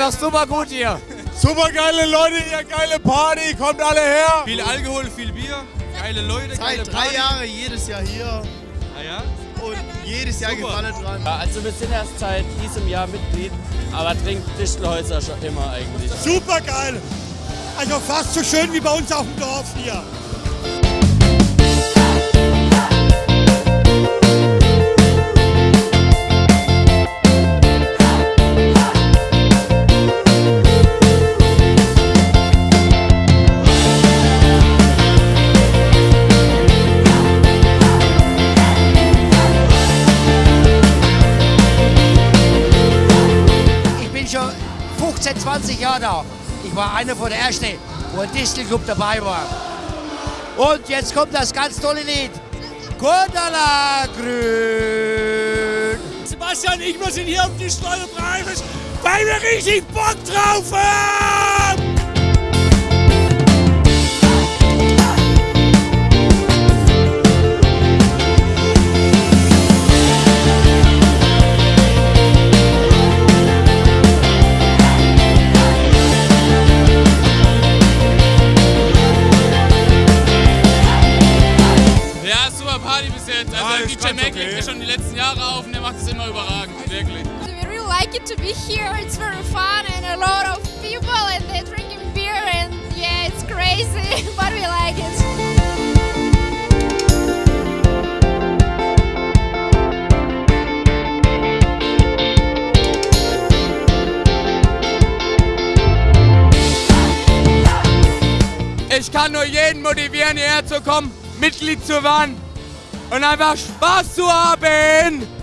doch super gut hier. Super geile Leute hier, geile Party, kommt alle her. Viel Alkohol, viel Bier, geile Leute, geile Seit drei Party. Jahren jedes Jahr hier Ah, ja? und jedes Jahr Super. Gefallen dran. Ja, also wir sind erst seit diesem Jahr Mitglied, aber trinkt Dichtelhäuser schon immer eigentlich. Super geil. Also fast so schön wie bei uns auf dem Dorf hier. 15, 20 Jahre da. Ich war einer von der Ersten, wo ein Distelclub dabei war. Und jetzt kommt das ganz tolle Lied. Kodala Grün. Sebastian, ich wir sind hier auf die Steuerpreise, weil wir richtig Bock drauf haben. DJ okay. legt ja schon die letzten Jahre auf und der macht es immer überragend, wirklich. We really like it to be here. It's very fun and a lot of people and they're drinking beer and yeah, it's crazy, but we like it. Ich kann nur jeden motivieren, hierher zu kommen, Mitglied zu werden und einfach Spaß zu haben.